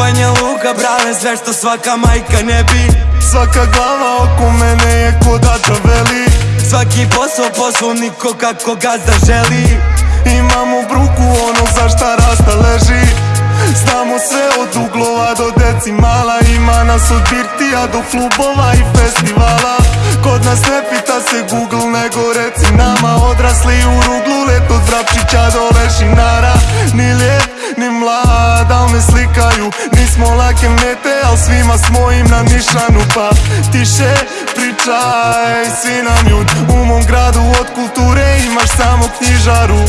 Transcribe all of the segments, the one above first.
Banja Luka, brale, sve što svaka majka ne bi. Svaka glava oko mene je ko da veli. Svaki posao poslovniko kako gazda želi Imamo bruku ono za šta rasta leži. Znamo sve od uglova do decimala. Ima nas od birtija do klubova i festivala. Kod nas ne pita se Google nego reci nama. Odrasli u ruglu let od Vrapčića do Lešinara. Ni lijep Nismo lake mete al svima smo im na nišanu Pa tiše pričaj svi jud U mom gradu od kulture imaš samo knjižaru.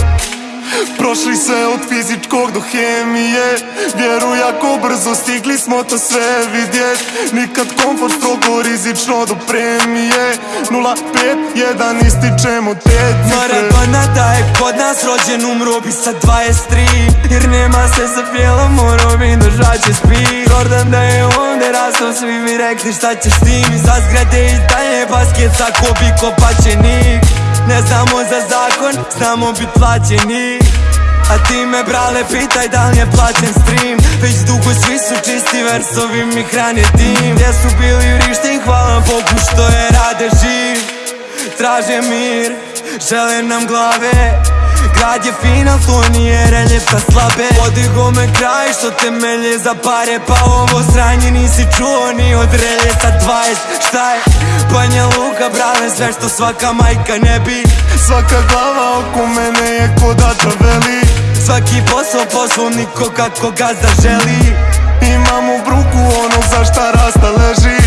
Prošli se od fizičkog do hemije Vjeruj ako brzo stigli smo to sve vidjet. Nikad komfort strogo rizično do premije 051 ističemo te cifre. Maradona da je kod nas rođen umro bi sa 23 Jer nema se za bijelom morao bi držat će spi. Jordan da je ovdje rastao svi mi rekli šta ćeš s tim. Za zgrade i dalje basket ako bi kopačenik. Ne znamo za zakon, znamo bit plaćeni a ti me brale pitaj da li je plaćen stream. Već dugo svi su čisti versovi mi hrane tim. Gdje su bili rištin hvala Bogu što je rade živ Traže mir, žele nam glave. Grad je final, to nije reljevka slabe. Podigo me kraj što temelje za pare. Pa ovo sranje nisi čuo ni od relje sa 20 Šta je? Banja Luka, brale, sve što svaka majka ne bi. Svaka glava oko Svaki posao poslovniko kako gazda želi Imamo bruku ono za šta rasta leži